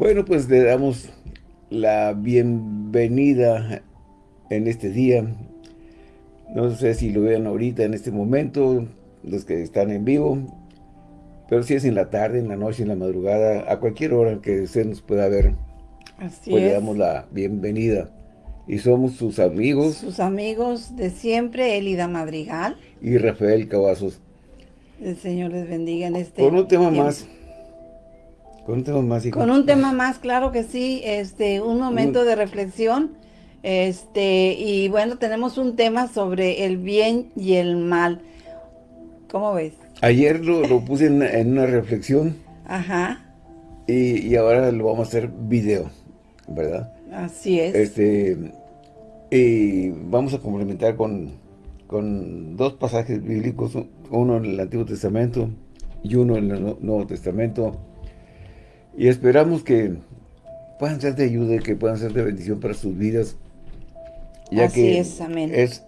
Bueno, pues le damos la bienvenida en este día. No sé si lo vean ahorita en este momento, los que están en vivo, pero si es en la tarde, en la noche, en la madrugada, a cualquier hora que usted nos pueda ver, Así pues le es. damos la bienvenida. Y somos sus amigos Sus amigos de siempre, Elida Madrigal. y Rafael Cavazos. El Señor les bendiga en este Con un tema tiempo. más. Con un tema más, hijo. Con un tema más, claro que sí, este, un momento de reflexión, este, y bueno, tenemos un tema sobre el bien y el mal. ¿Cómo ves? Ayer lo, lo puse en, en una reflexión Ajá, y, y ahora lo vamos a hacer video, ¿verdad? así es. Este, y vamos a complementar con, con dos pasajes bíblicos, uno en el Antiguo Testamento y uno en el Nu- Nuevo Testamento. Y esperamos que puedan ser de ayuda y que puedan ser de bendición para sus vidas. Ya Así que es, amén. es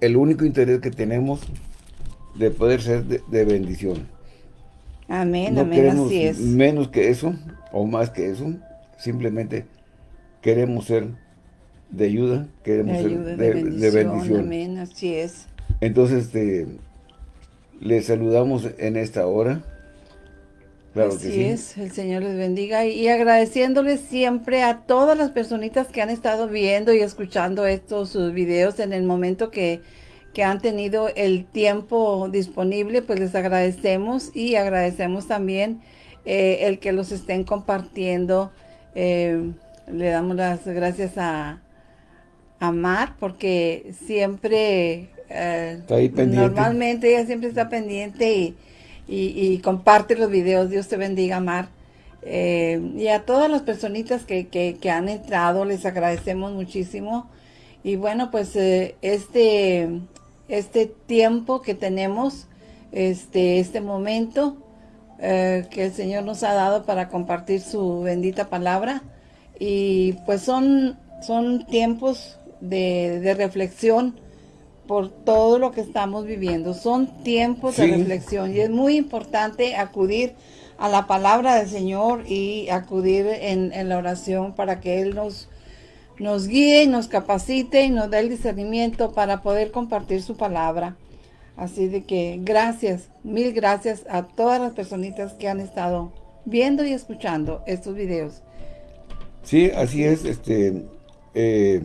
el único interés que tenemos de poder ser de, de bendición. amén, no amén, queremos así es. menos que eso o más que eso. Simplemente queremos ser de ayuda, De queremos ayuda, ser de, de, de bendición, bendición. amén, así es. Entonces, este, les saludamos en esta hora. Claro Así que sí. es, el Señor les bendiga y agradeciéndoles siempre a todas las personitas que han estado viendo y escuchando estos sus videos en el momento que, que han tenido el tiempo disponible, pues les agradecemos y agradecemos también eh, el que los estén compartiendo. Eh, le damos las gracias a, a Mar porque siempre, eh, Está ahí pendiente. normalmente ella siempre está pendiente y, y, comparte los videos. Dios te bendiga, Mar. Eh, y a todas las personitas que, que, que han entrado, les agradecemos muchísimo. Y bueno, pues eh, este, este tiempo que tenemos, este, este momento eh, que el Señor nos ha dado para compartir su bendita palabra. Y pues son, son tiempos de, de reflexión por todo lo que estamos viviendo. Son tiempos de reflexión y es muy importante acudir a la palabra del Señor y acudir en, en la oración para que Él nos, nos guíe, y nos capacite y nos dé el discernimiento para poder compartir su palabra. Así de que gracias, mil gracias a todas las personitas que han estado viendo y escuchando estos videos. Sí, así es. Este, eh,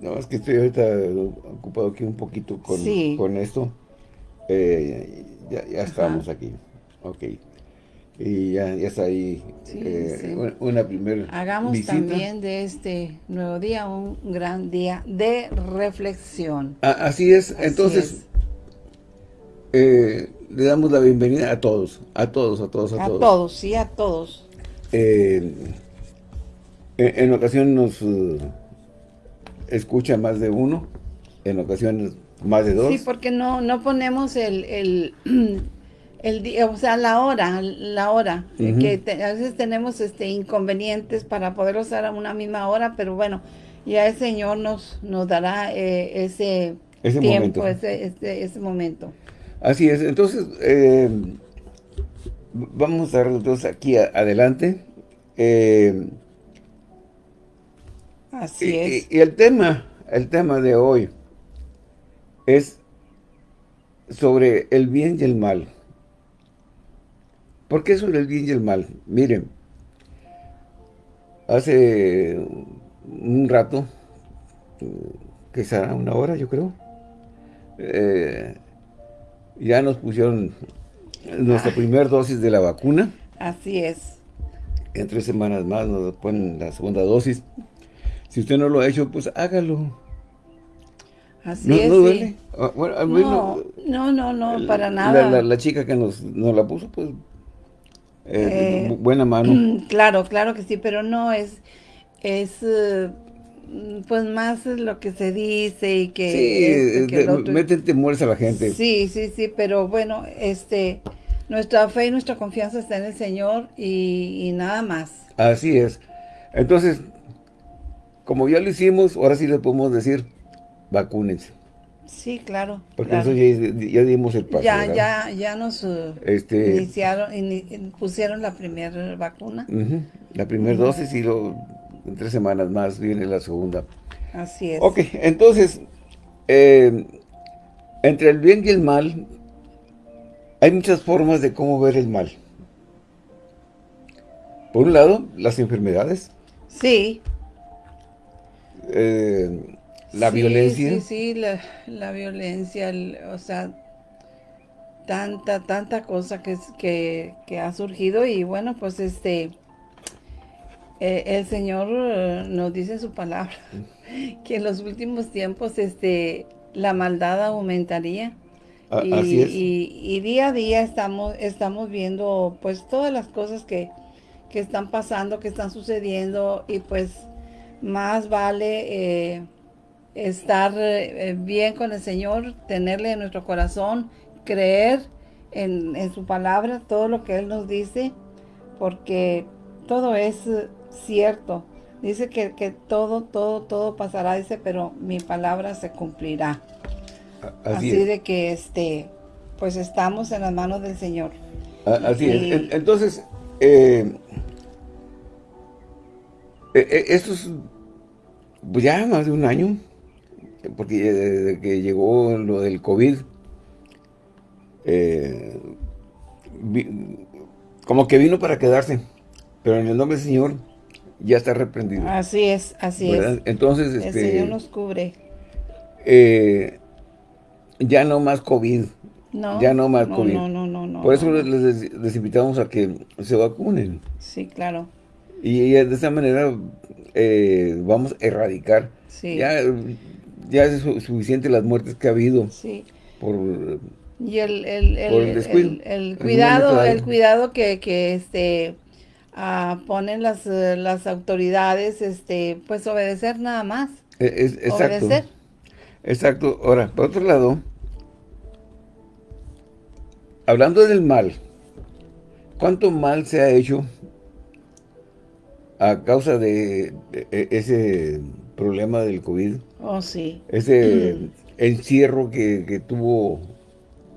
no, es que estoy ahorita ocupado aquí un poquito con, Sí. con esto. Eh, ya, ya estamos aquí. Ok. Y ya, ya está ahí Sí, eh, sí. una- una primera Hagamos visita. también de este nuevo día un gran día de reflexión. Ah, así es. Así Entonces, es. eh, le damos la bienvenida a todos, a todos, a todos, a, a todos. todos, sí, a todos. Eh, en, en ocasiones nos eh, escucha más de uno, en ocasiones más de dos. Sí, porque no, no ponemos el, el, el día, o sea, la hora, la hora, eh, que te- a veces tenemos este inconvenientes para poder usar a una misma hora, pero bueno, ya el Señor nos, nos dará eh, ese, Ese tiempo, momento. ese, ese, ese momento. Así es. Entonces, eh, vamos a estar entonces aquí a- adelante. Eh, Así y, es. y- y el tema, el tema de hoy es sobre el bien y el mal. ¿Por qué sobre el bien y el mal? Miren, hace un rato, será una hora yo creo, eh, ya nos pusieron nuestra primera dosis de la vacuna. Así es. En tres semanas más nos ponen la segunda dosis. Si usted no lo ha hecho, pues hágalo. Así ¿No, es. no sí. duele? Ah, bueno, No, no, no, para nada. La, la chica que nos, nos la puso, pues, eh, Eh, bu- buena mano. Claro, claro que sí, pero no es, es eh, pues más lo que se dice y que, sí, esto, que de- otro. meten temores a la gente. Sí, sí, sí, pero bueno, este, nuestra fe y nuestra confianza está en el Señor y, y nada más. Así es. Entonces, como ya lo hicimos, ahora sí le podemos decir, vacúnense. Sí, claro. Porque claro. ya, ya dimos el paso. ya, ¿verdad? ya, ya nos eh, Este, iniciaron, ini- pusieron la primera vacuna. La primera dosis y luego en tres semanas más viene la segunda. Así es. Ok, entonces, eh, entre el bien y el mal, hay muchas formas de cómo ver el mal. Por un lado, las enfermedades. Sí. Eh, la Sí, violencia. Sí, sí, la, la violencia, el- o sea, tanta, tanta cosa que, que, que ha surgido y bueno, pues este, eh, el Señor eh, nos dice en su palabra que en los últimos tiempos este, la maldad aumentaría. A- y, así es. y- y día a día estamos, estamos viendo pues todas las cosas que, que están pasando, que están sucediendo y pues más vale eh, estar eh, bien con el Señor, tenerle en nuestro corazón, creer en, en su palabra, todo lo que Él nos dice, porque todo es eh, cierto. Dice que, que todo, todo, todo pasará, dice, pero mi palabra se cumplirá. Así, Así, de que este, pues estamos en las manos del Señor. Así es. y- Entonces, eh, esto es pues ya más de un año, porque desde que llegó lo del COVID, eh, vi- como que vino para quedarse, pero en el nombre del Señor ya está reprendido. Así es, así ¿verdad? es. Entonces, El este, Señor nos cubre. eh, ya no más COVID. No, Ya no más no, COVID. No, no, no, no. Por eso no. les, les invitamos a que se vacunen. Sí, claro. Y de esa manera eh, vamos a erradicar. Sí. Ya, ya es su- suficiente las muertes que ha habido Sí. por... Y el, el, el, Por cuidado, el cuidado que, que este ah, ponen las, las autoridades, este, pues obedecer nada más. es- exacto. Obedecer. Exacto. Ahora, por otro lado, hablando del mal, ¿cuánto mal se ha hecho a causa de, de ese problema del COVID? Oh, sí. Ese encierro que, que tuvo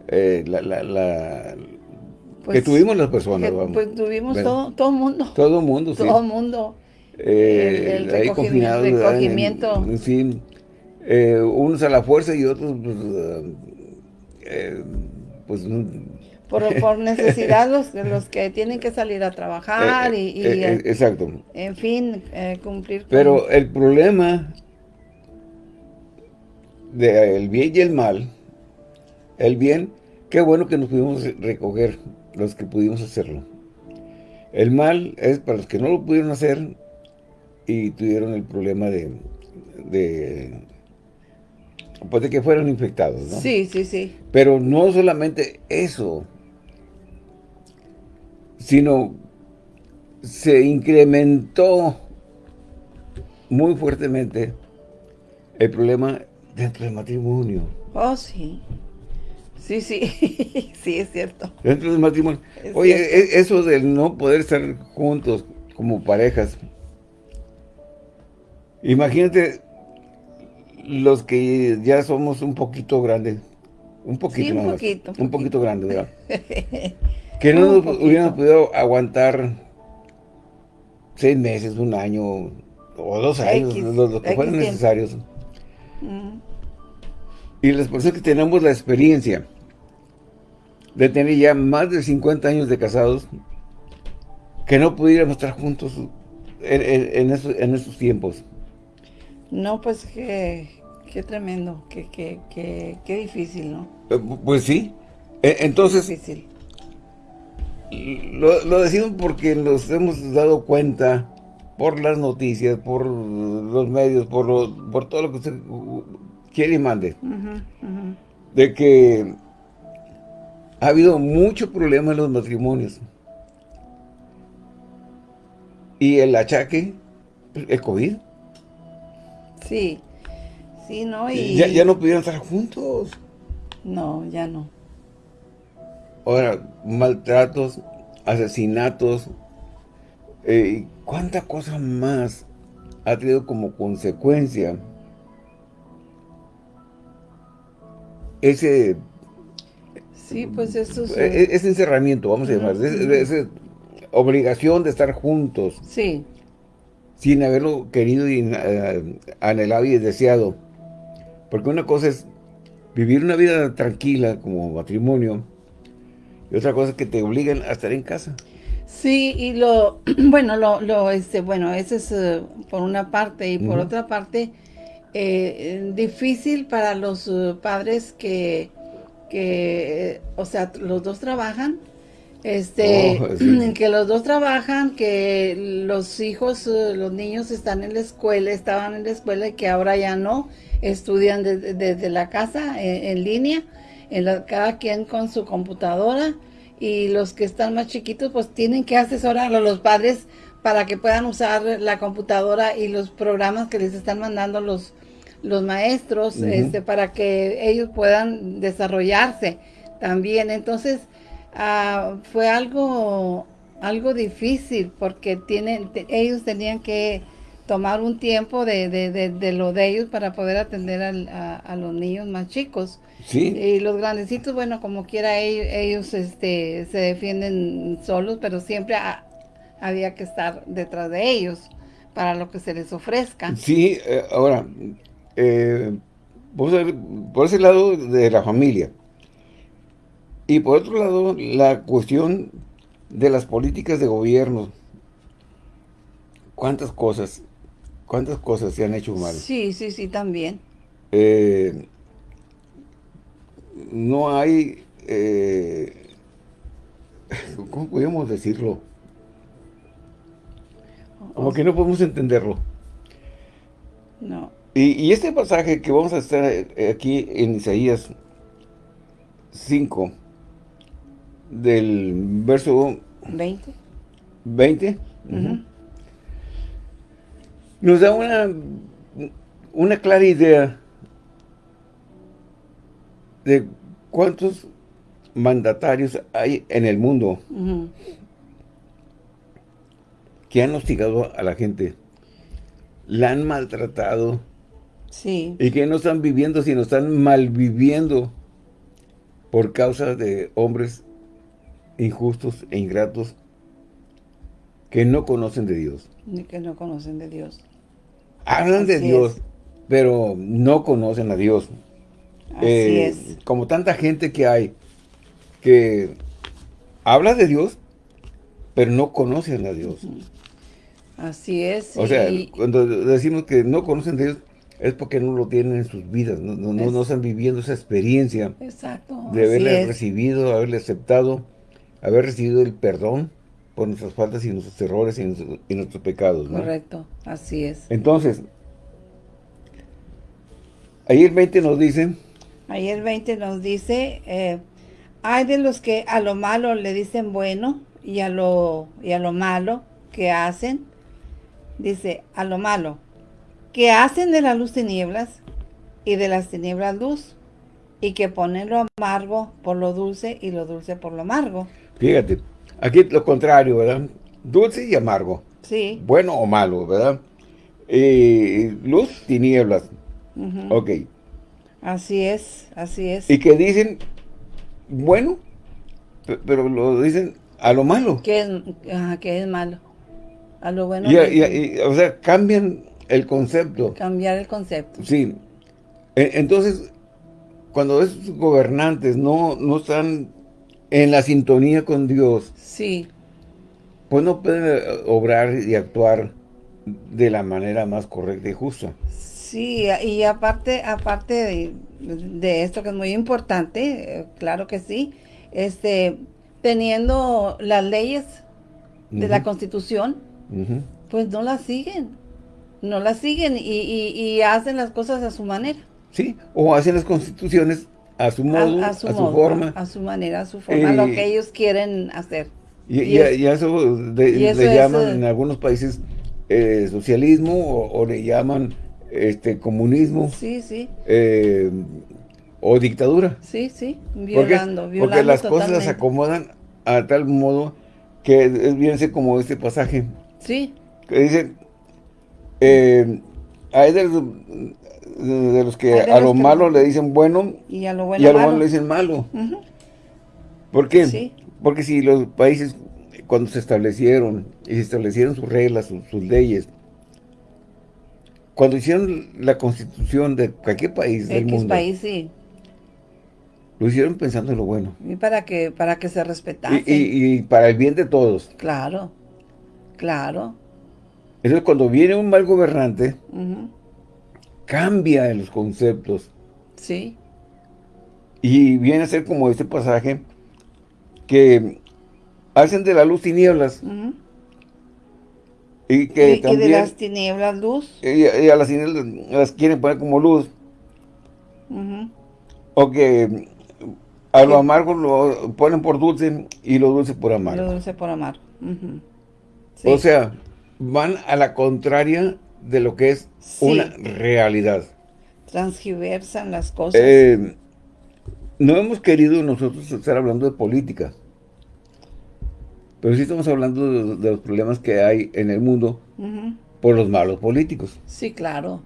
eh, la, la- la- que Pues, tuvimos las personas, Que, vamos. pues tuvimos ¿verdad? todo, todo mundo. Todo el mundo, sí. Todo mundo. Eh, el- el ahí recogimi- confinados, ¿verdad? En- recogimiento. en fin, eh, unos a la fuerza y otros, pues, eh, eh, pues, no- Por, por necesidad los, los que tienen que salir a trabajar eh, y, y, eh, eh, exacto. en fin, eh, cumplir con... Pero el problema del bien y el mal, el bien, qué bueno que nos pudimos recoger los que pudimos hacerlo. El mal es para los que no lo pudieron hacer y tuvieron el problema de, de pues de que fueron infectados, ¿no? Sí, sí, sí. Pero no solamente eso, sino se incrementó muy fuertemente el problema dentro del matrimonio. Oh, sí. Sí, sí. sí, es cierto. Dentro del matrimonio. Es Oye, cierto. e- eso del no poder estar juntos como parejas. Imagínate los que ya somos un poquito grandes. Un poquito Sí, un poquito, un Un poquito poquito. grande, ¿verdad? que no nos hubiéramos podido aguantar seis meses, un año o dos años, X, lo, lo que X fueran tiempo. necesarios. Mm, Y las personas que tenemos la experiencia de tener ya más de 50 años de casados, que no pudiéramos estar juntos en, en- en esos, en esos tiempos. No, pues qué, qué tremendo, qué, qué, qué, qué difícil, ¿no? Eh, Pues sí. E- Entonces, Difícil. Lo, lo decimos porque nos hemos dado cuenta por las noticias, por los medios, por, lo- por todo lo que usted quiere y mande, de que ha habido mucho problema en los matrimonios. Y el achaque, el COVID, Sí, sí, ¿no? Y... ya, ya no pudieron estar juntos. No, ya no. Ahora, maltratos, asesinatos, eh, ¿cuánta cosa más ha tenido como consecuencia ese, Sí, pues eso es... e- ese encerramiento, vamos a llamar, ese obligación de estar juntos. Sí. Sin haberlo querido y eh, anhelado y deseado. Porque una cosa es vivir una vida tranquila como matrimonio y otra cosa es que te obligan a estar en casa. Sí, y lo, bueno, lo, lo este, bueno, eso es eh, por una parte, y por otra parte, eh, difícil para los uh, padres que, que, o sea, los dos trabajan, este, oh, que los dos trabajan, que los hijos, los niños están en la escuela, estaban en la escuela y que ahora ya no, estudian desde la casa, en, línea, en la, cada quien con su computadora, y los que están más chiquitos pues tienen que asesorar a los padres para que puedan usar la computadora y los programas que les están mandando los, los maestros este, para que ellos puedan desarrollarse también. Entonces, ah, fue algo, algo difícil porque tienen, ellos tenían que tomar un tiempo de, de, de, lo de ellos para poder atender a, los niños más chicos. Sí. Y los grandecitos, bueno, como quiera ellos, este, se defienden solos, pero siempre había que estar detrás de ellos para lo que se les ofrezca. Sí, eh, ahora, eh, por ese lado de la familia. Y por otro lado, la cuestión de las políticas de gobierno. ¿Cuántas cosas ¿Cuántas cosas se han hecho mal? Sí, sí, sí, también. Eh, no hay... Eh, ¿Cómo podemos decirlo? Como que no podemos entenderlo. No. Y, este pasaje que vamos a estar eh, aquí en Isaías 5, del verso 20. 20 nos da una, una clara idea de cuántos mandatarios hay en el mundo que han hostigado a la gente, la han maltratado sí. y que no están viviendo, sino están malviviendo por causa de hombres injustos e ingratos que no conocen de Dios. Ni que no conocen de Dios hablan de Dios, pero no conocen a Dios. Así eh, es. Como tanta gente que hay que habla de Dios, pero no conocen a Dios. Así es. O sea, cuando decimos que no conocen a Dios, es porque no lo tienen en sus vidas, no, no, están viviendo esa experiencia Exacto, de haberle recibido, haberle aceptado, haber recibido el perdón por nuestras faltas y nuestros errores y nuestros, pecados. Correcto, así es. Entonces, ahí el 20 nos dice... Ahí el 20 nos dice, eh, hay de los que a lo malo le dicen bueno y a lo, y a lo malo que hacen, dice, a lo malo, que hacen de la luz tinieblas y de las tinieblas luz, y que ponen lo amargo por lo dulce y lo dulce por lo amargo. Fíjate, Aquí lo contrario, ¿verdad? Dulce y amargo. Sí. Bueno o malo, ¿verdad? Eh, luz, tinieblas. Ok. Así es, así es. Y que dicen, bueno, pero lo dicen a lo malo. Que es, que es malo. A lo bueno. o sea, cambian el concepto. Cambiar el concepto. Sí. E, entonces, cuando esos gobernantes no, no están en la sintonía con Dios, sí. pues no pueden obrar y actuar de la manera más correcta y justa. Sí, y aparte, aparte de, esto que es muy importante, eh, claro que sí, este, teniendo las leyes de la Constitución, pues no las siguen, no las siguen y, y, hacen las cosas a su manera. Sí, o hacen las constituciones a su modo, a, su, forma. A, su manera, a su forma, lo que ellos quieren hacer. Y, eso, le llaman en algunos países eh, socialismo o, le llaman este comunismo. Sí, sí. Eh, o dictadura. Sí, sí, violando, violando Porque las cosas las acomodan a tal modo que es ser como este pasaje. Sí. Que dice, eh, hay de de los que a lo malo le dicen bueno y a lo bueno, le dicen malo. ¿Por qué? Porque si los países cuando se establecieron, y se establecieron sus reglas, sus, leyes, cuando hicieron la constitución de cualquier país del mundo. país, sí. Lo hicieron pensando en lo bueno. Y para que, para que se respetase. Y, para el bien de todos. Claro, claro. Entonces cuando viene un mal gobernante, cambia los conceptos. Sí. Y viene a ser como este pasaje que hacen de la luz tinieblas. Y que también... de las tinieblas luz. Y, a las tinieblas las quieren poner como luz. O que a lo amargo lo ponen por dulce y lo dulce por amargo. Lo dulce por amar. O sea, van a la contraria de lo que es una realidad. Transgiversan las cosas. Eh, no hemos querido nosotros estar hablando de política. Pero sí estamos hablando de, los problemas que hay en el mundo por los malos políticos. Sí, claro.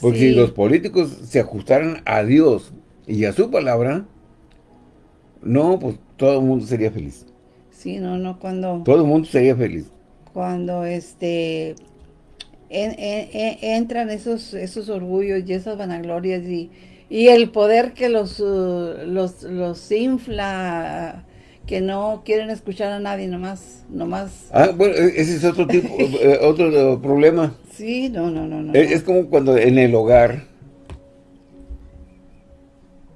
Porque si los políticos se ajustaran a Dios y a su palabra, no, pues todo el mundo sería feliz. Sí, no, no, cuando... Todo el mundo sería feliz. Cuando, este, entran esos, esos orgullos y esas vanaglorias y, y el poder que los, uh, los, los infla que no quieren escuchar a nadie, nomás, nomás. Ah, bueno, e-, ese es otro tipo, eh, otro problema. Sí, no, no, no, no. Es, como cuando en el hogar,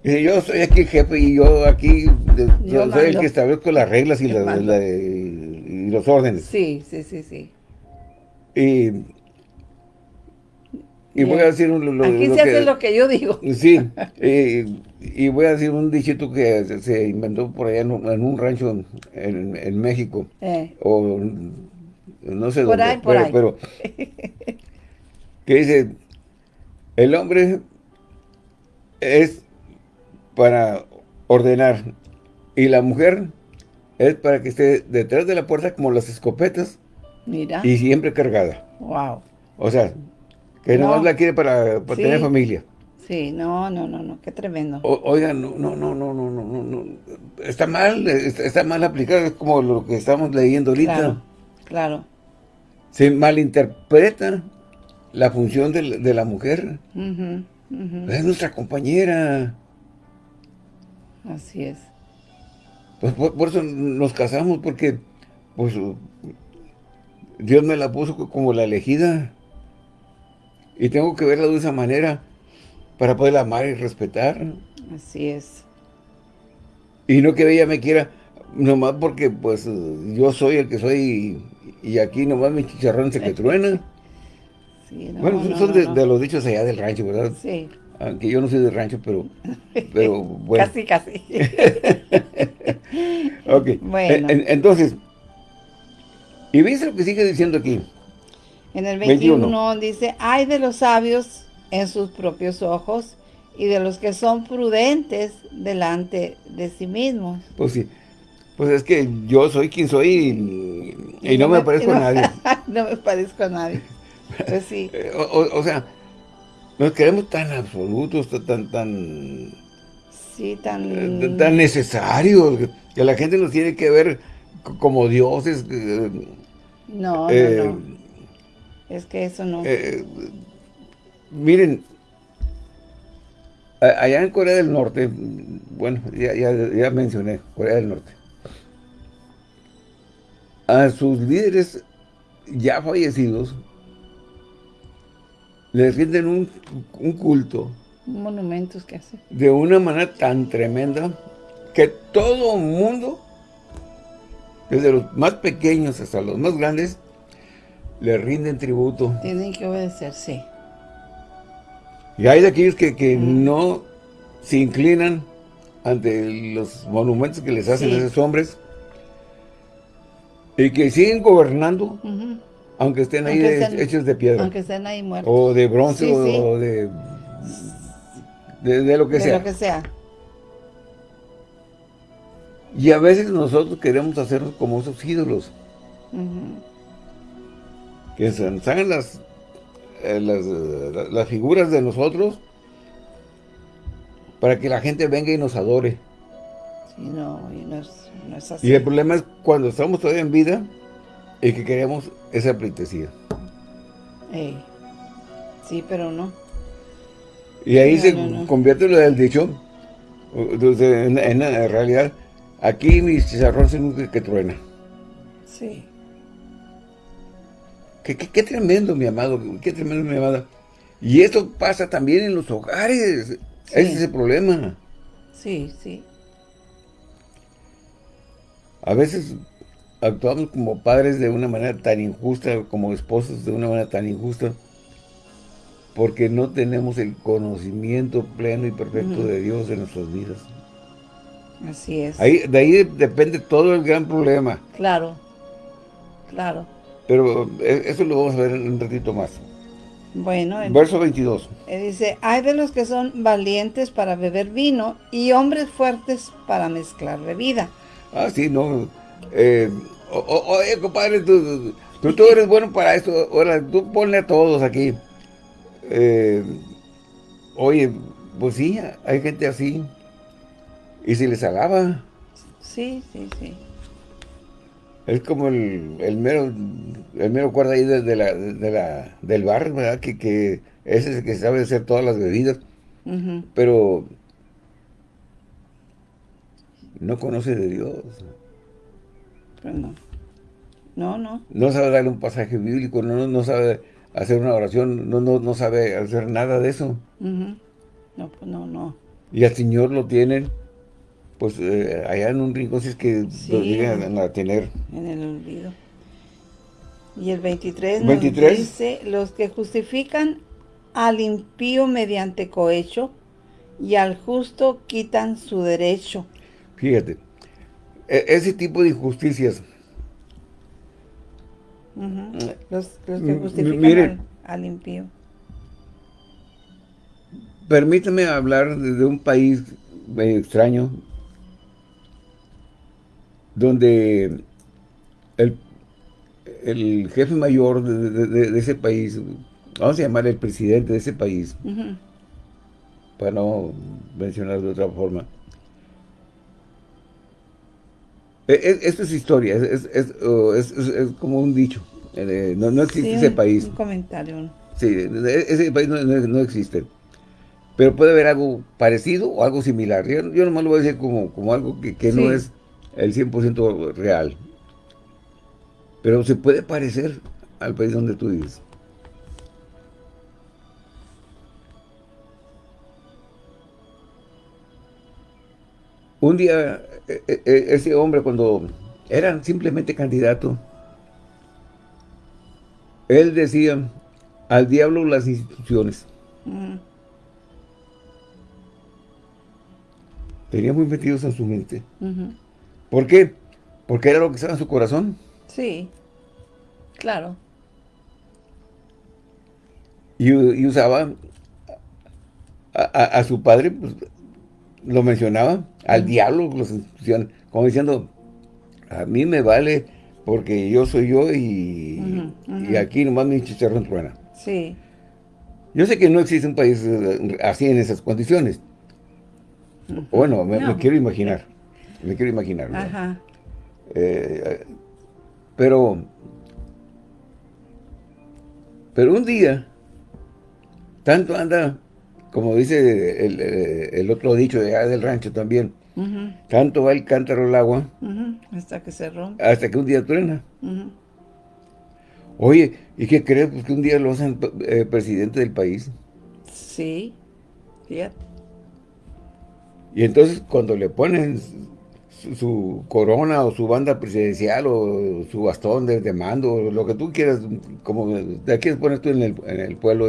yo soy aquí el jefe y yo aquí yo soy el que establezco las reglas y, y, los órdenes. Sí, sí, sí, sí. Y y voy a decir lo, Aquí se hace lo que yo digo. Sí, y voy a decir un dichito que se inventó por allá en un, rancho en, México. Eh. O no sé por dónde. Ahí, por pero, ahí. pero que dice, el hombre es para ordenar y la mujer es para que esté detrás de la puerta como las escopetas. Mira. Y siempre cargada. Wow. O sea, que no. nomás la quiere para, tener familia. Sí, no, no, no, no, qué tremendo. oiga, no, no, no, no, no, no, no, está mal, está, mal aplicado, es como lo que estamos leyendo ahorita. Claro, claro. Se malinterpreta la función de, la mujer. Es nuestra compañera. Así es. Pues por, eso nos casamos, porque pues Dios me la puso como la elegida. Y tengo que verla de esa manera para poderla amar y respetar. Así es. Y no que ella me quiera nomás porque pues yo soy el que soy y, aquí nomás mi chicharrón se que truena. Sí, bueno, son de, los dichos allá del rancho, ¿verdad? Sí. Aunque yo no soy del rancho, pero, pero bueno. casi, casi. ok. Bueno. entonces, y viste lo que sigue diciendo aquí. En el 21, dice, hay de los sabios en sus propios ojos y de los que son prudentes delante de sí mismos. Pues sí, pues es que yo soy quien soy y, no, me, parezco a nadie. no me parezco a nadie. Pues sí. Eh, o, sea, nos queremos tan absolutos, tan, tan... Sí, tan... Eh, tan necesarios, que la gente nos tiene que ver como dioses. Eh, no, no, no. Es que eso no... Eh, miren, allá en Corea del Norte, bueno, ya, mencioné Corea del Norte, a sus líderes ya fallecidos les rinden un, un culto. Monumentos que hace. De una manera tan tremenda que todo el mundo, desde los más pequeños hasta los más grandes, le rinden tributo. Tienen que obedecer, sí. Y hay de aquellos que, no se inclinan ante los monumentos que les hacen esos hombres y que siguen gobernando, aunque estén ahí hechos de piedra. Aunque estén ahí muertos. O de bronce o de, de, lo que sea. De lo que sea. Y a veces nosotros queremos hacernos como esos ídolos que se hagan las, eh, las, las, figuras de nosotros para que la gente venga y nos adore. Y no, y no, es, no es así. Y el problema es cuando estamos todavía en vida y que queremos esa pleitesía. Ey. Sí, pero no. Y ahí No, se no, no. convierte lo del dicho, en, en realidad, aquí mi chicharrón se nunca que truena. Sí. Qué, qué- qué tremendo, mi amado, qué tremendo, mi amada. Y esto pasa también en los hogares. Ese es el problema. Sí, sí. A veces actuamos como padres de una manera tan injusta, como esposos de una manera tan injusta, porque no tenemos el conocimiento pleno y perfecto de Dios en nuestras vidas. Así es. Ahí, de ahí depende todo el gran problema. Claro. Claro. Pero eh, eso lo vamos a ver en un ratito más. Bueno, en- Verso 22. eh, dice, hay de los que son valientes para beber vino y hombres fuertes para mezclar bebida. Ah, sí, no. Eh, o- o- oye, compadre, tú, tú, tú eres bueno para esto. Ahora, tú ponle a todos aquí. Eh, oye, pues sí, hay gente así. Y se les alaba. Sí, sí, sí. Es como el, el mero el mero cuerda ahí de, de la, de la, del bar, ¿verdad? Que, que ese es el que sabe hacer todas las bebidas. Pero no conoce de Dios. Pues no. No, no. no sabe darle un pasaje bíblico, no, no sabe hacer una oración, no, no, no sabe hacer nada de eso. No, pues no, no. Y al Señor lo tienen, pues eh, allá en un rincón, si es que Sí. lo llegan a tener. En el olvido. Y el 23, nos 23. dice, los que justifican al impío mediante cohecho y al justo quitan su derecho. Fíjate, e- ese tipo de injusticias, Los, los que justifican mire. al, al impío. permítame hablar de, de un país medio extraño, donde el, el jefe mayor de, de- de- de ese país, vamos a llamar el presidente de ese país, para no mencionar de otra forma. E- e- Esto es historia, es, es- es, como un dicho. Eh, no, no existe Sí, ese país. Un comentario. Sí, ese país no, no- no existe. Pero puede haber algo parecido o algo similar. Yo, yo nomás lo voy a decir como, como algo que, que no es el 100% real. Pero se puede parecer al país donde tú vives. Un día, ese hombre cuando era simplemente candidato, él decía, al diablo las instituciones. Ujú. Tenía muy metidos en su mente. ¿Por qué? Porque era lo que estaba en su corazón. Sí, claro. Y, y usaba a, a- a su padre, pues, lo mencionaba, al diablo las instituciones, como diciendo, a mí me vale porque yo soy yo y, Ujú, ujú. y aquí nomás mi chicharrón truena. Sí, Yo sé que no existe un país eh, así en esas condiciones. Bueno, me, quiero imaginar. Me quiero imaginar. ¿no? ajá. Eh, pero, pero un día, tanto anda, como dice el, el- otro dicho de allá del rancho también, tanto va el cántaro al agua Hasta que se rompe. hasta que un día truena. Oye, ¿y qué crees? Pues que un día lo hacen eh, presidente del país. Sí, fíjate. Y entonces cuando le ponen su, su corona o su banda presidencial o su bastón de, de mando, o lo que tú quieras, como de quieres poner tú en el, en el pueblo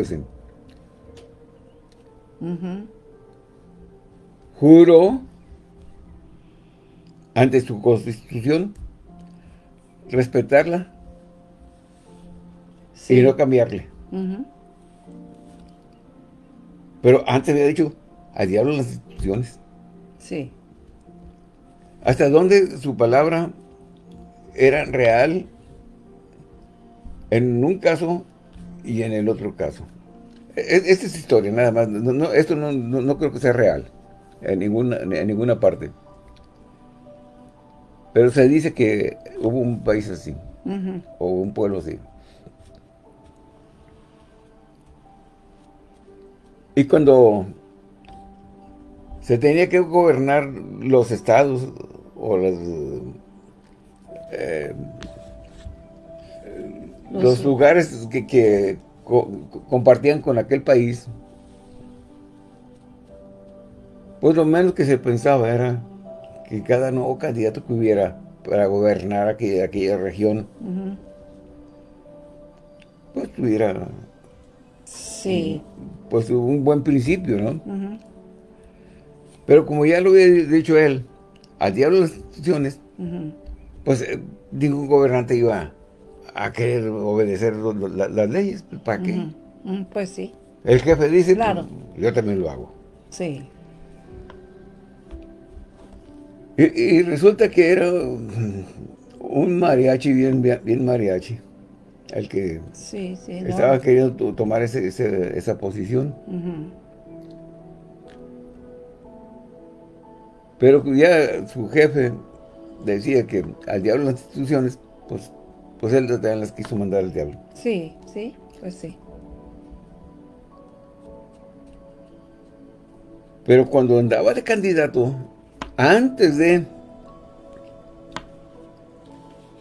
ese. Ujú. Juro ante su constitución respetarla Sí. y no cambiarle. Pero antes había dicho, al diablo las instituciones. Sí, ¿Hasta dónde su palabra era real en un caso y en el otro caso? Esta es historia, nada más. No, no, esto no, no- creo que sea real en ninguna, en ninguna parte. Pero se dice que hubo un país así, o un pueblo así. Y cuando se tenía que gobernar los estados o las, eh, los, lugares que, compartían con aquel país, pues lo menos que se pensaba era que cada nuevo candidato que hubiera para gobernar aquella, aquella región, pues tuviera sí. pues un buen principio, ¿no? Pero como ya lo había dicho él, al diablo las instituciones, pues eh, ningún gobernante iba a querer obedecer las leyes. Pues, ¿Para qué? Pues sí. El jefe dice, pues, yo también lo hago. Sí. Y, resulta que era un mariachi, bien, bien, mariachi, el que estaba queriendo tomar esa posición. Pero ya su jefe decía que al diablo las instituciones, pues, pues él también las quiso mandar al diablo. Sí, sí, pues sí. Pero cuando andaba de candidato, antes de,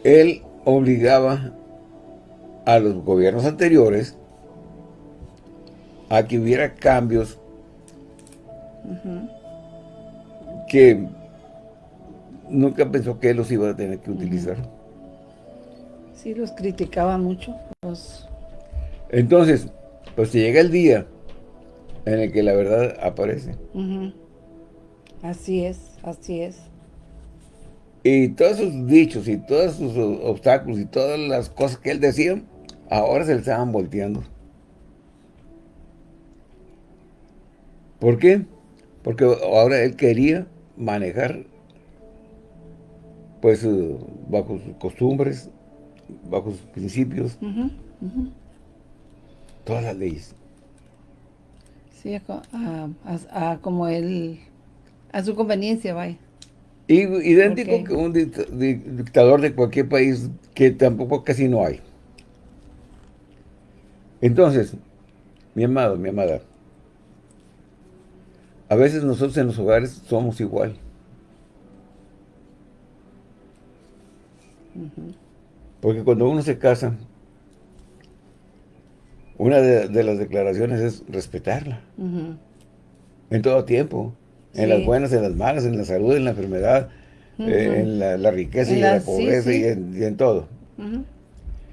él obligaba a los gobiernos anteriores a que hubiera cambios que nunca pensó que él los iba a tener que utilizar. Sí, los criticaba mucho. Entonces, pues llega el día en el que la verdad aparece. Así es, así es. Y todos sus dichos y todos sus obstáculos y todas las cosas que él decía, ahora se le estaban volteando. ¿Por qué? Porque ahora él quería manejar pues bajo sus costumbres, bajo sus principios, todas las leyes. Sí, a, como él, a su conveniencia, vaya. Y, idéntico que un dictador de cualquier país que tampoco casi no hay. Entonces, mi amado, mi amada, a veces nosotros en los hogares somos igual. Porque cuando uno se casa, una de, las declaraciones es respetarla. En todo tiempo. En las buenas, en las malas, en la salud, en la enfermedad, eh, en la, riqueza y la, pobreza Y, en, todo.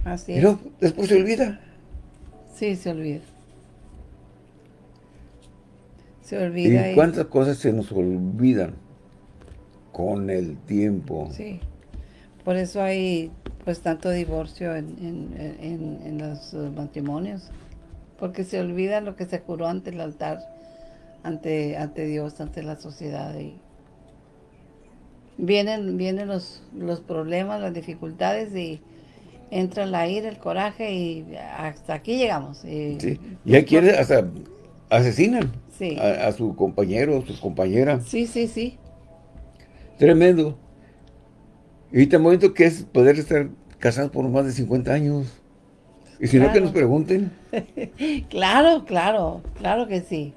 Así Pero después se olvida. Sí, se olvida. Se olvida. ¿Y cuántas cosas se nos olvidan con el tiempo? Sí. Por eso hay pues tanto divorcio en, los matrimonios. Porque se olvida lo que se curó ante el altar, ante, ante Dios, ante la sociedad. Y vienen, vienen los, los problemas, las dificultades y entra la ira, el coraje y hasta aquí llegamos. Y, sí. y hay quienes hasta asesinan a, su compañero, a su compañera. Sí, sí, sí. Tremendo. Y tan bonito que es poder estar casados por más de 50 años. Y si no, que nos pregunten. claro, claro, claro que sí.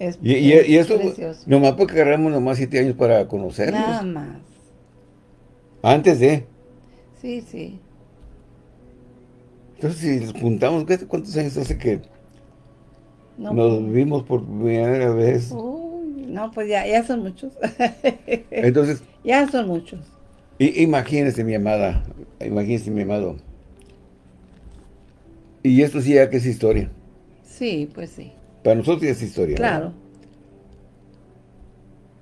Es, y, y, eso, nomás porque agarramos nomás 7 años para conocernos. Nada más. Antes de. Sí, sí. Entonces, si nos juntamos, ¿cuántos años hace que nos pues. vimos por primera vez. no, pues ya, ya son muchos. Entonces. Ya son muchos. imagínese, mi amada, imagínese, mi amado. Y esto sí ya que es historia. Sí, pues sí. Para nosotros ya es historia. Claro.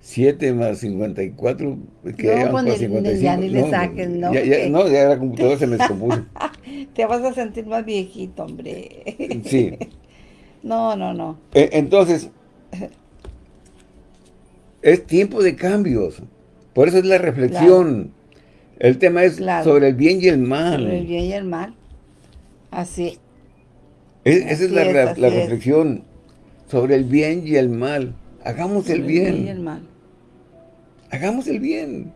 7 más 54, que no, pues 55. ya ni le saquen, ¿no? Ya, no, ya la computadora se me descompuso. Te vas a sentir más viejito, hombre. sí. No, no, no. E, entonces, es tiempo de cambios. Por eso es la reflexión. El tema es sobre el bien y el mal. Sobre el bien y el mal. Así. esa es, la, reflexión. Sobre el bien y el mal. Hagamos el bien. El bien y el mal. Hagamos el bien.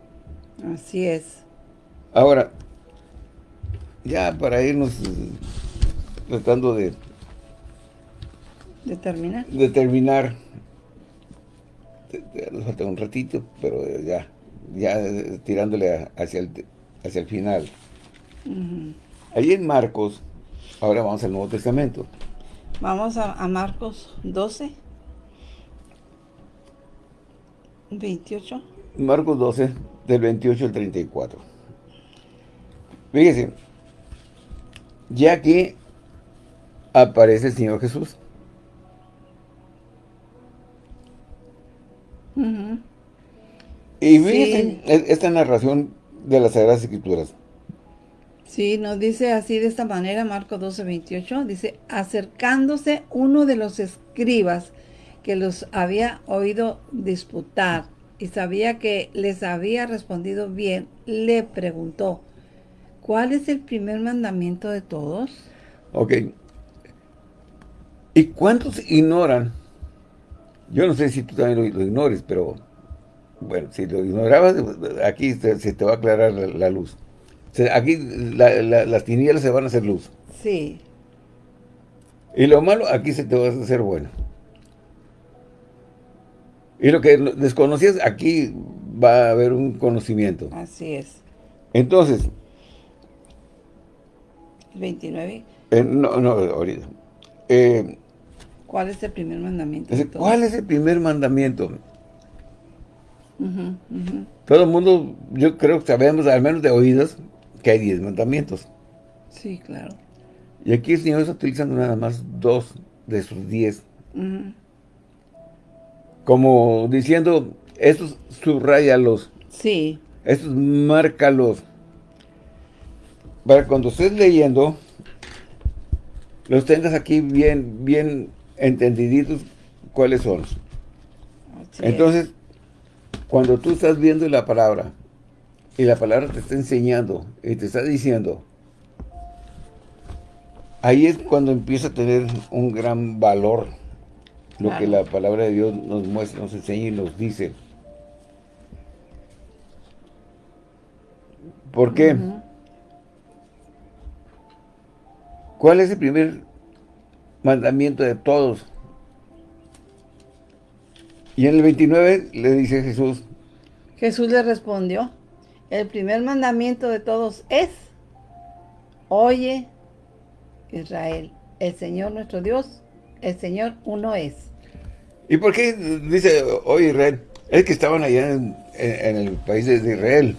Así es. Ahora, ya para irnos eh, tratando de... ¿De terminar? De terminar. Nos falta un ratito, pero ya, ya tirándole hacia el, hacia el final. Ahí en Marcos, ahora vamos al Nuevo Testamento. Vamos a, Marcos 12. 28. Marcos 12, del 28 al 34. Fíjense, ya que aparece el Señor Jesús. Y fíjense esta narración de las Sagradas Escrituras. Sí, nos dice así de esta manera, Marcos 12, 28, dice, acercándose uno de los escribas que los había oído disputar y sabía que les había respondido bien, le preguntó, ¿cuál es el primer mandamiento de todos? Ok. ¿Y cuántos ignoran? Yo no sé si tú también lo, ignores, pero bueno, si lo ignorabas, aquí se, te va a aclarar la luz. Aquí las tinieblas se van a hacer luz. Sí. Y lo malo, aquí se te va a hacer bueno. Y lo que desconocías, aquí va a haber un conocimiento. Así es. Entonces. 29. Eh, no, no, ahorita. Eh, ¿Cuál es el primer mandamiento? ¿Cuál es el primer mandamiento? Todo el mundo, yo creo que sabemos, al menos de oídos, que hay diez mandamientos. Sí, claro. Y aquí el Señor está utilizando nada más dos de sus diez. Como diciendo, estos subrayalos. Sí. Estos márcalos. Para cuando estés leyendo, los tengas aquí bien, bien entendiditos cuáles son. Entonces, cuando tú estás viendo la palabra, y la palabra te está enseñando y te está diciendo, ahí es cuando empieza a tener un gran valor lo que la palabra de Dios nos muestra, nos enseña y nos dice. ¿Por qué? ¿Cuál es el primer mandamiento de todos? Y en el 29 le dice Jesús. Jesús le respondió. El primer mandamiento de todos es, oye Israel, el Señor nuestro Dios, el Señor uno es. ¿Y por qué dice, oye Israel? Es que estaban allá en, el país de Israel,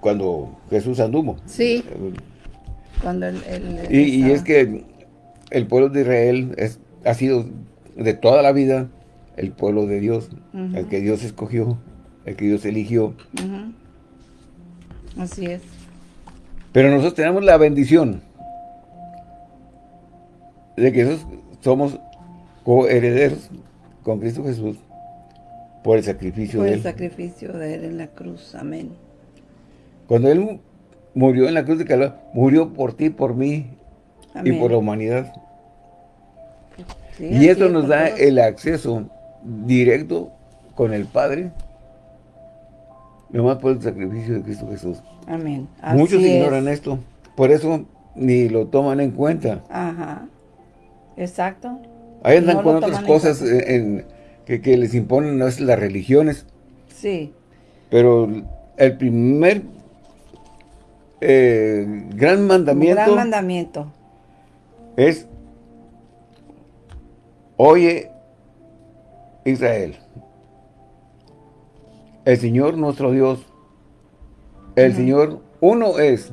cuando Jesús anduvo. Sí, cuando y, es que el pueblo de Israel es, ha sido de toda la vida el pueblo de Dios, el que Dios escogió, el que Dios eligió. Así es. Pero nosotros tenemos la bendición de que somos coherederos con Cristo Jesús por el sacrificio de Él. Por el sacrificio de Él en la cruz. Amén. Cuando Él murió en la cruz de Calvario, murió por ti, por mí y por la humanidad. y esto nos da el acceso directo con el Padre Nomás por el sacrificio de Cristo Jesús. Amén. Muchos ignoran esto. Por eso ni lo toman en cuenta. Ajá. Exacto. Ahí andan con otras cosas en, que, les imponen no es las religiones. Sí. Pero el primer eh, gran mandamiento. gran mandamiento. Es Oye Israel el Señor nuestro Dios, el Señor uno es.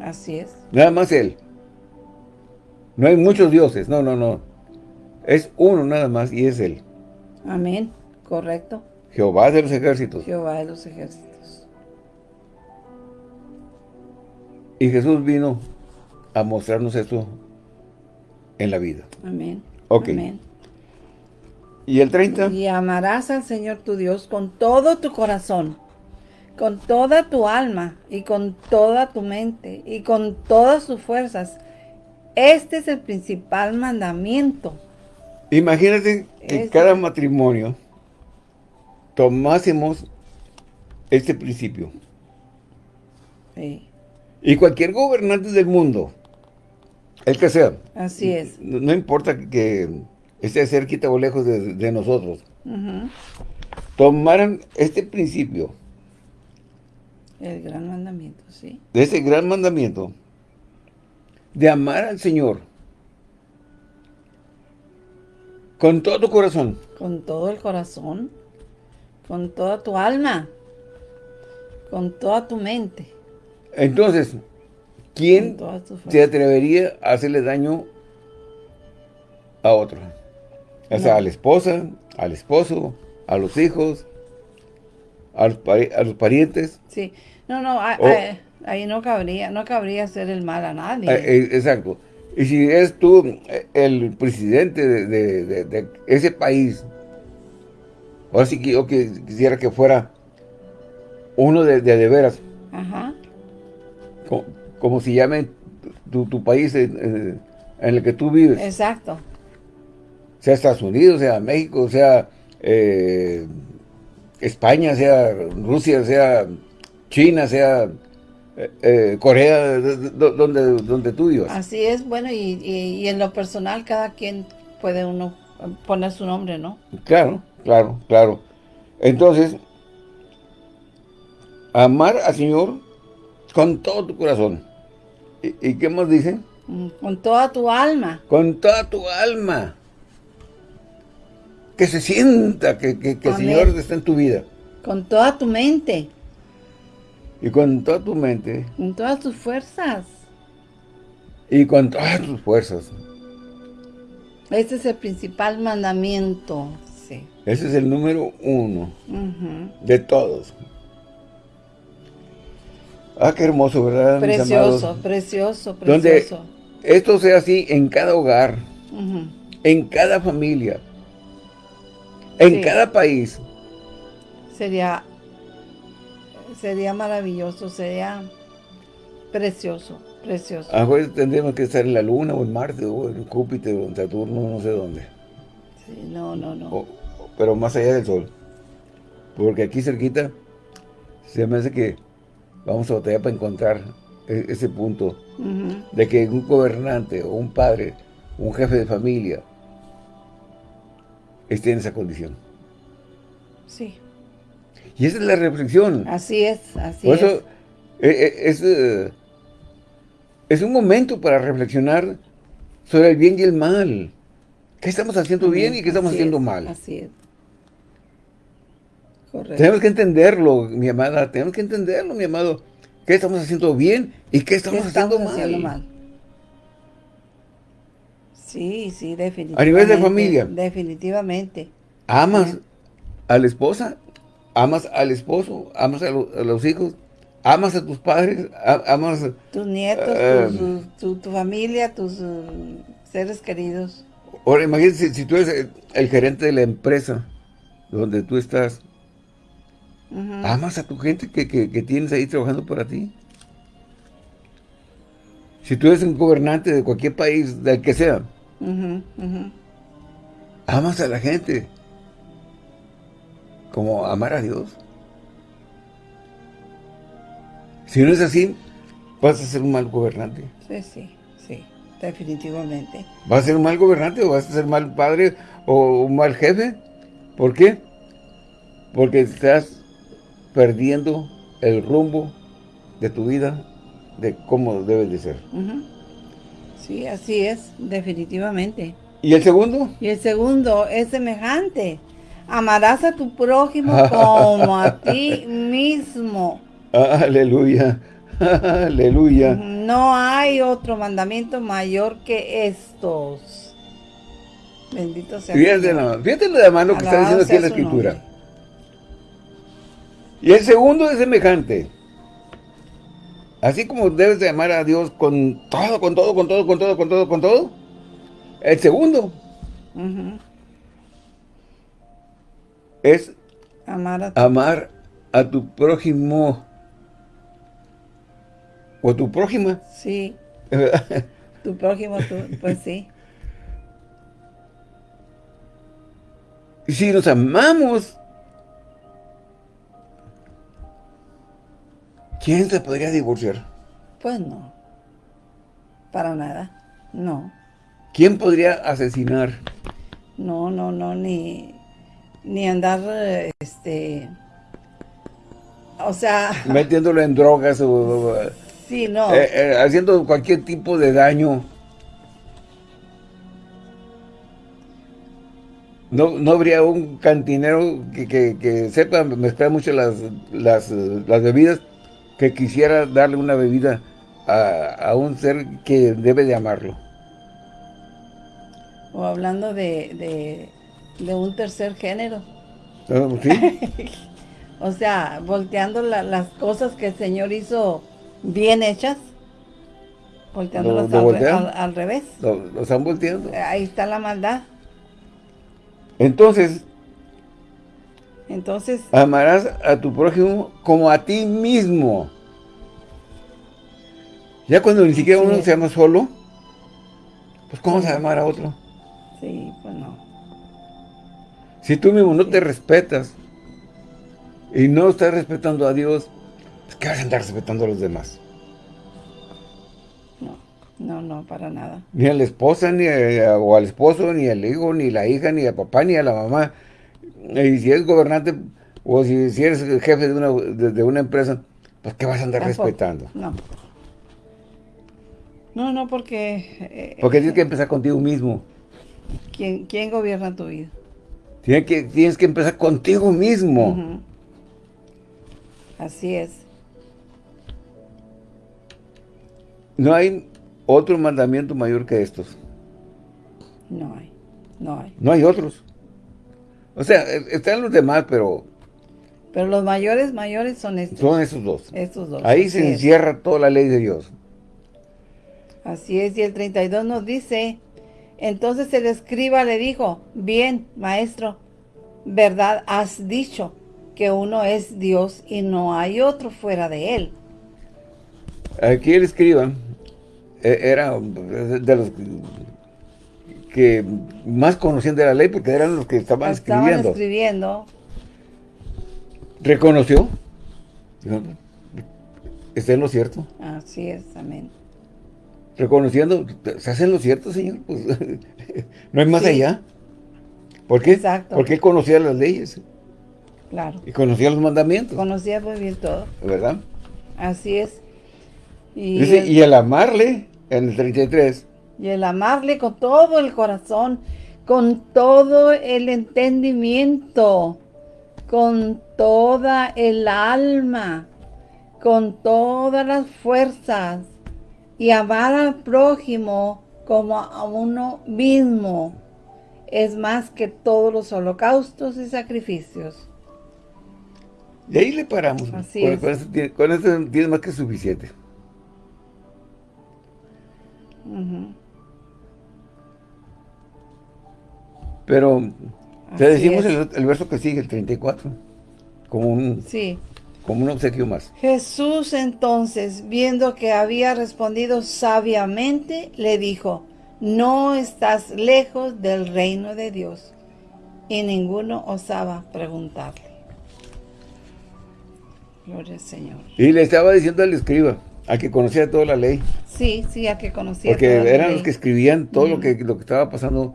Así es. Nada más Él. No hay muchos dioses, no, no, no. Es uno nada más y es Él. Amén, correcto. Jehová de los ejércitos. Jehová de los ejércitos. Y Jesús vino a mostrarnos esto en la vida. Amén. Ok. Amén. ¿Y el 30? Y amarás al Señor tu Dios con todo tu corazón, con toda tu alma y con toda tu mente y con todas tus fuerzas. Este es el principal mandamiento. Imagínate que cada matrimonio tomásemos este principio. Sí. Y cualquier gobernante del mundo, el que sea. Así es. No, importa que esté cerquita o lejos de, nosotros. Tomaran este principio. El gran mandamiento, sí. De ese gran mandamiento. De amar al Señor. Con todo tu corazón. Con todo el corazón. Con toda tu alma. Con toda tu mente. Entonces, ¿quién se atrevería a hacerle daño a otro? O sea, a la esposa, al esposo, a los hijos, a los, parientes. Sí. No, no, ahí no cabría, no cabría hacer el mal a nadie. Eh, eh, exacto. Y si eres tú eh, el presidente de, ese país, ahora sí que yo quisiera que fuera uno de, de, veras. Ajá. Como, si llame tu, país en, el que tú vives. Exacto. Sea Estados Unidos, sea México, sea España, sea Rusia, sea China, sea eh, eh, Corea, donde, donde tú vivas. Así es, bueno, y, en lo personal cada quien puede uno poner su nombre, ¿no? Claro, claro, claro. Entonces, amar al Señor con todo tu corazón. ¿Y, qué más dice? Mm, con toda tu alma. Con toda tu alma. Que se sienta que, que el Señor está en tu vida. Con toda tu mente. Y con toda tu mente. Con todas tus fuerzas. Y con todas tus fuerzas. Ese es el principal mandamiento. Sí. Ese es el número uno de todos. Ah, qué hermoso, ¿verdad? Precioso, precioso, precioso. Donde esto sea así en cada hogar, en cada familia, en cada país. Sería Sería maravilloso, sería precioso, precioso. A veces tendríamos que estar en la Luna o en Marte o en Júpiter o en Saturno, no sé dónde. Sí, no, no, no. pero más allá del Sol. Porque aquí cerquita se me hace que vamos a batallar para encontrar e-, ese punto de que un gobernante o un padre, un jefe de familia esté en esa condición. Sí. Y esa es la reflexión. Así es, así Por eso, es. Eh, eh, es, eh, es, un momento para reflexionar sobre el bien y el mal. ¿Qué estamos haciendo bien y qué estamos haciendo mal? Así es. Correcto. Tenemos que entenderlo, mi amada, tenemos que entenderlo, mi amado. ¿Qué estamos haciendo bien y qué estamos, haciendo, mal? Sí, sí, definitivamente. A nivel de familia. Definitivamente. ¿Amas a la esposa? amas al esposo, amas a, los hijos, amas a tus padres, amas... Tus nietos, eh, tu, familia, tus uh, seres queridos. Ahora, imagínate si, tú eres el, gerente de la empresa donde tú estás, amas a tu gente que, tienes ahí trabajando para ti. Si tú eres un gobernante de cualquier país, del que sea, amas a la gente como amar a Dios. Si no es así, vas a ser un mal gobernante. Sí, sí, sí, definitivamente. ¿Vas a ser un mal gobernante o vas a ser mal padre o un mal jefe? ¿Por qué? Porque estás perdiendo el rumbo de tu vida, de cómo debes de ser. Sí, así es, definitivamente. ¿Y el segundo? Y el segundo es semejante. Amarás a tu prójimo como a ti mismo. Aleluya. Aleluya. No hay otro mandamiento mayor que estos. Bendito sea Fíjate, la, fíjate de mano que está diciendo aquí en la escritura. Y el segundo es semejante. Así como debes de amar a Dios con todo, con todo, con todo, con todo, con todo, con todo. El segundo es amar a, tu prójimo o tu prójima. Sí. tu prójimo, pues sí. Si nos amamos ¿Quién se podría divorciar? Pues no. Para nada. No. ¿Quién podría asesinar? No, no, no, ni, ni andar, este, o sea... Metiéndolo en drogas o... Sí, no. Eh, eh, haciendo cualquier tipo de daño. No, no habría un cantinero que, que, sepa mezclar mucho las, las, las, bebidas que quisiera darle una bebida a, a un ser que debe de amarlo o hablando de, de, un tercer género. Ah, ¿Sí? o sea, volteando las cosas que el Señor hizo bien hechas, volteándolas al, revés. Lo, están volteando. Ahí está la maldad. Entonces, entonces amarás a tu prójimo como a ti mismo. Ya cuando ni siquiera uno se ama solo, pues ¿cómo se a amar a otro? Sí, pues no. Si tú mismo no te respetas y no estás respetando a Dios, pues ¿qué vas a andar respetando a los demás? No, no, no, para nada. Ni a la esposa, ni o al esposo, ni al hijo, ni la hija, ni al papá, ni a la mamá. Y si es gobernante o si, eres jefe de una, de, una empresa, pues ¿qué vas a andar respetando? No. No, no, porque... Eh, porque tienes que empezar contigo mismo. ¿Quién, quién gobierna tu vida? Tienes que, tienes que empezar contigo mismo. Así es. No hay otro mandamiento mayor que estos. No hay, no hay. No hay otros. O sea, e, están los demás, pero... Pero los mayores, mayores son estos. Son esos dos. Estos dos. Ahí se encierra toda la ley de Dios. Así es, y el 32 nos dice, entonces el escriba le dijo, bien, maestro, verdad has dicho, que uno es Dios y no hay otro fuera de él. Aquí el escriba e, era de los que más conocían de la ley porque eran los que estaban, estaban escribiendo. Reconoció. Está en lo cierto. Así es, amén reconociendo, ¿se hacen lo cierto, Señor? Pues, no hay más allá. ¿Por qué? Exacto. Porque él conocía las leyes. Claro. Y conocía los mandamientos. Conocía muy bien todo. ¿Verdad? Así es. Y, el, y el amarle, en el 33. Y el amarle con todo el corazón, con todo el entendimiento, con toda el alma, con todas las fuerzas, y amar al prójimo como a uno mismo es más que todos los holocaustos y sacrificios. Y ahí le paramos. Así con, es. Con eso, tiene más que suficiente. Pero te decimos el, el, verso que sigue, el 34, como un... Sí como un obsequio más. Jesús entonces, viendo que había respondido sabiamente, le dijo, no estás lejos del reino de Dios. Y ninguno osaba preguntarle. Gloria al Señor. Y le estaba diciendo al escriba, a que conocía toda la ley. Sí, sí, a que conocía Porque toda la eran los que escribían todo lo, que, lo que estaba pasando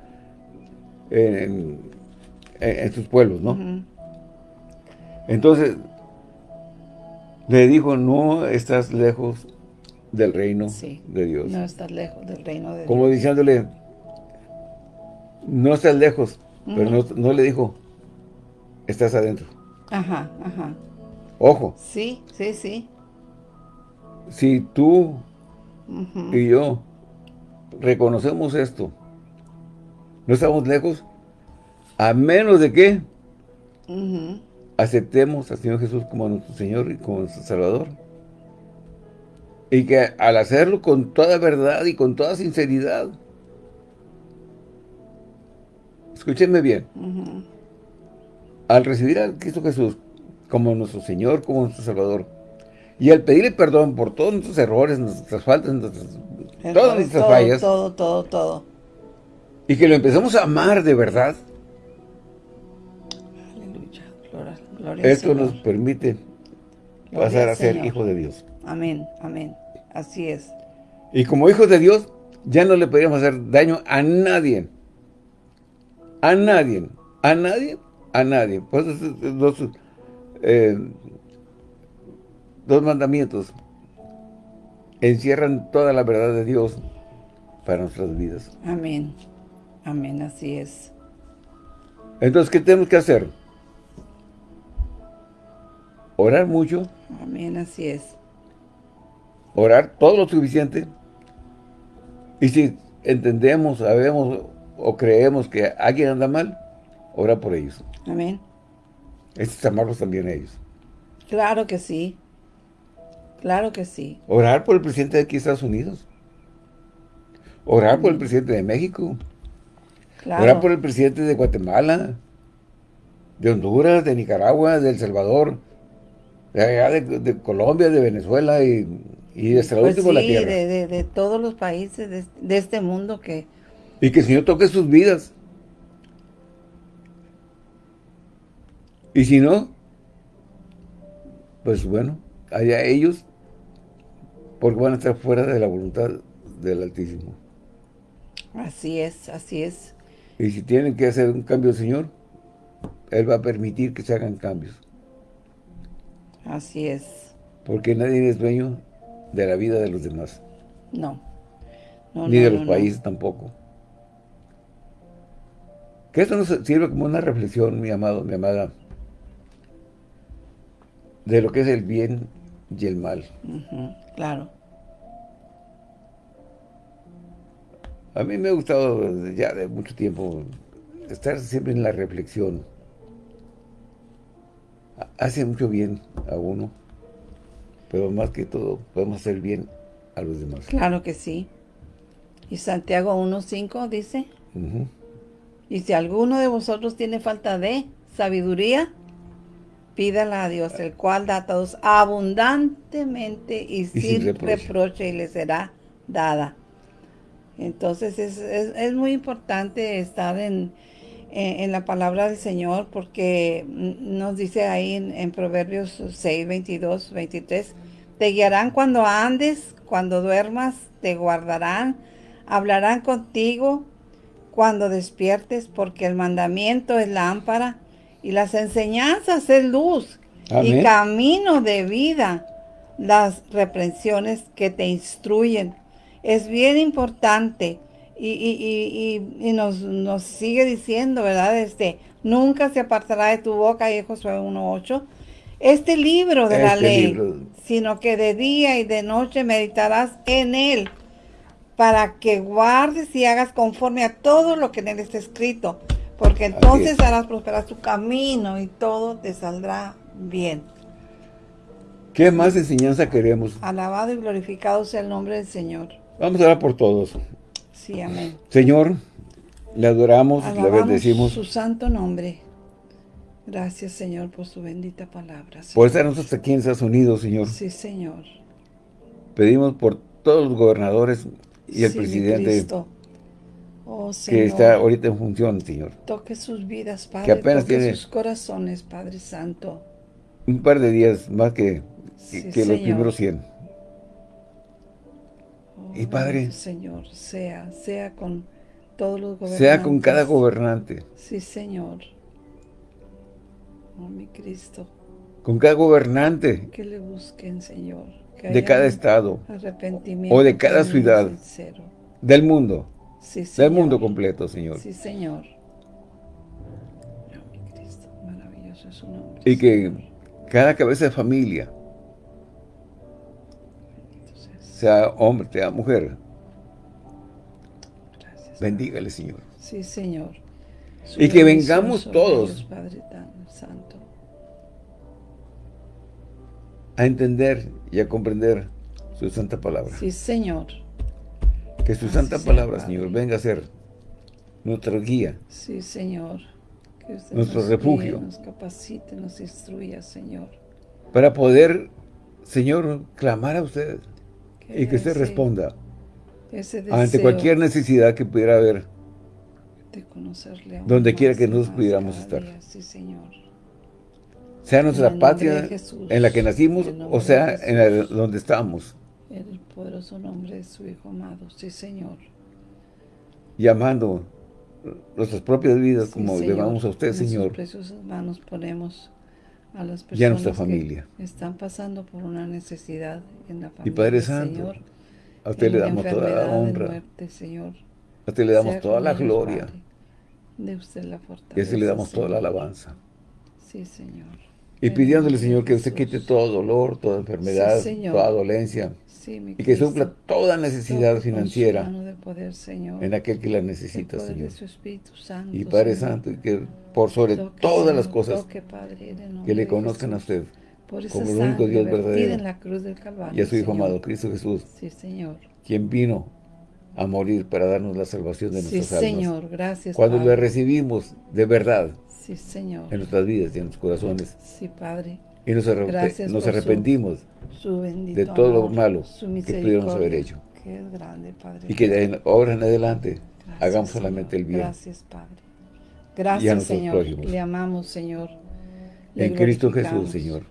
en, en, sus pueblos, ¿no? Entonces, le dijo, no estás lejos del reino de Dios. no estás lejos del reino de Dios. Como diciéndole, no estás lejos, pero no, le dijo, estás adentro. Ajá, ajá. Ojo. Sí, sí, sí. Si tú y yo reconocemos esto, no estamos lejos, a menos de que aceptemos al Señor Jesús como nuestro Señor y como nuestro Salvador. Y que al hacerlo con toda verdad y con toda sinceridad, escúchenme bien, al recibir a Cristo Jesús como nuestro Señor, como nuestro Salvador, y al pedirle perdón por todos nuestros errores, nuestras faltas, todas nuestras fallas, todo, todo, todo, y que lo empezamos a amar de verdad, esto nos permite pasar a ser hijo de Dios. Amén, amén. Así es. Y como hijos de Dios, ya no le podríamos hacer daño a nadie. A nadie. A nadie. A nadie. Pues dos, eh, dos mandamientos encierran toda la verdad de Dios para nuestras vidas. Amén. Amén, así es. Entonces, ¿qué tenemos que hacer? Orar mucho. Amén, así es. Orar todo lo suficiente. Y si entendemos, sabemos o creemos que alguien anda mal, ora por ellos. Amén. Es amarlos también a ellos. Claro que sí. Claro que sí. Orar por el presidente de aquí Estados Unidos. Orar por el presidente de México. Orar por el presidente de Guatemala, de Honduras, de Nicaragua, de El Salvador, de, de, Colombia, de Venezuela y, y de pues la tierra. De, de, todos los países de, este mundo que... Y que el Señor toque sus vidas. Y si no, pues bueno, allá ellos, porque van a estar fuera de la voluntad del Altísimo. Así es, así es. Y si tienen que hacer un cambio, Señor, Él va a permitir que se hagan cambios. Así es. Porque nadie es dueño de la vida de los demás. No. Ni de los países tampoco. Que esto nos sirve como una reflexión, mi amado, mi amada, de lo que es el bien y el mal. claro. A mí me ha gustado ya de mucho tiempo estar siempre en la reflexión. Hace mucho bien a uno, pero más que todo podemos hacer bien a los demás. Claro que sí. Y Santiago 1.5 dice, y si alguno de vosotros tiene falta de sabiduría, pídala a Dios, el cual da a todos abundantemente y, sin, reproche y le será dada. Entonces es, muy importante estar en, en, la palabra del Señor porque nos dice ahí en, Proverbios 6, 22, 23, te guiarán cuando andes, cuando duermas, te guardarán, hablarán contigo cuando despiertes, porque el mandamiento es lámpara y las enseñanzas es luz y camino de vida, las reprensiones que te instruyen es bien importante y, nos, sigue diciendo, ¿verdad? Este, nunca se apartará de tu boca, y Josué 1.8, este libro de la este ley, sino que de día y de noche meditarás en él, para que guardes y hagas conforme a todo lo que en él está escrito, porque entonces harás prosperar tu camino y todo te saldrá bien. ¿Qué más enseñanza queremos? Alabado y glorificado sea el nombre del Señor. Vamos a orar por todos. Sí, amén. Señor, le adoramos, le bendecimos. su santo nombre. Gracias, Señor, por su bendita palabra. Por estarnos hasta aquí en Estados Unidos, Señor. Sí, Señor. Pedimos por todos los gobernadores y el presidente oh, que está ahorita en función, Señor. Toque sus vidas, Padre. Que apenas tiene sus corazones, Padre Santo. Un par de días más que, que, los primeros 100 y Padre, Señor, sea, sea con todos los gobernantes. Sea con cada gobernante. Sí, Señor. Oh, mi Cristo. Con cada gobernante. Que le busquen, Señor. de cada estado. Arrepentimiento. O de cada ciudad. Del mundo. Sí, Señor. Del mundo completo, Señor. Sí, Señor. Oh, mi Cristo. Maravilloso es su nombre. Y que cada cabeza de familia sea hombre, sea mujer. Gracias, Bendígale, Señor. Sí, Señor. y que vengamos todos Padre Santo. a entender y a comprender su santa palabra. Sí, Señor. Que su santa palabra, Señor, venga a ser nuestra guía. Sí, Señor. Que nuestro refugio. nos capacite, nos instruya, Señor. Para poder, Señor, clamar a usted y que se responda ante cualquier necesidad que pudiera haber donde quiera que nosotros pudiéramos estar. Sí, Señor. sea nuestra patria en la que nacimos o sea en donde estamos. En el poderoso nombre de su Hijo amado, sí Señor. Llamando nuestras propias vidas como le vamos a usted, Señor. En preciosas manos ponemos a las personas y a nuestra familia. que están pasando por una necesidad en la familia. Y Padre Santo, a usted le damos toda la honra. Señor. A usted le damos toda la gloria. de usted la fortaleza. Y a usted le damos toda la alabanza. Sí, Señor. Y pidiéndole, Señor, que usted quite todo dolor, toda enfermedad, toda dolencia. y que supla toda necesidad financiera en aquel que la necesita, Señor. y Padre Santo, y que por sobre todas las cosas que le conozcan a usted como el único Dios verdadero y a su Hijo amado, Cristo Jesús, quien vino a morir para darnos la salvación de nuestras almas. Señor, gracias, Cuando le recibimos de verdad, Sí, Señor. En nuestras vidas y en nuestros corazones. Sí, Padre. Y nos, nos arrepentimos de todo lo malo que pudiéramos haber hecho. Que es grande, Padre. Y que ahora en adelante hagamos solamente el bien. Gracias, Padre. Gracias, Señor. Le amamos, Señor. en Cristo Jesús, Señor.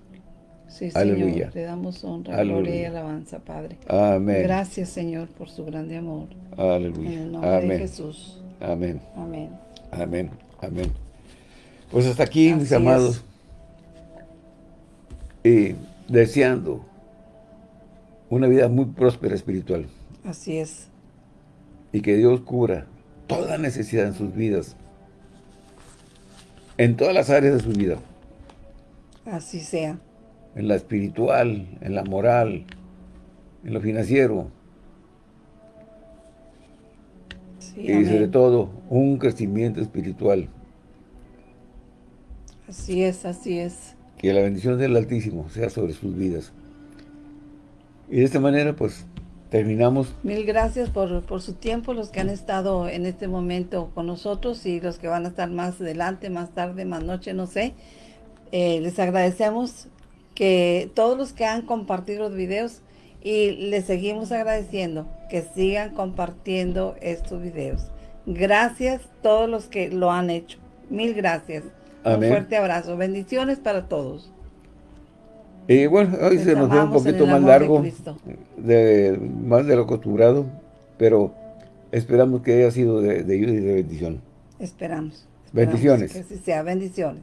Sí, Aleluya. Señor. Le damos honra, gloria y alabanza, Padre. Amén. Gracias, Señor, por su grande amor. Aleluya. En el nombre de Jesús. Amén. Amén. Amén. Amén. Pues hasta aquí, mis amados, y deseando una vida muy próspera espiritual. Así es. Y que Dios cura toda necesidad en sus vidas, en todas las áreas de su vida. Así sea. En la espiritual, en la moral, en lo financiero. y sobre todo, un crecimiento espiritual. Así es, así es. Que la bendición del Altísimo sea sobre sus vidas. Y de esta manera, pues, terminamos. Mil gracias por, su tiempo, los que han estado en este momento con nosotros y los que van a estar más adelante, más tarde, más noche, no sé. Eh, les agradecemos que todos los que han compartido los videos y les seguimos agradeciendo que sigan compartiendo estos videos. Gracias a todos los que lo han hecho. Mil gracias. Un fuerte abrazo. Bendiciones para todos. Y bueno, hoy se nos dio un poquito más largo, de, más de lo acostumbrado, pero esperamos que haya sido de, ayuda y de bendición. Esperamos. bendiciones. Que así sea. Bendiciones.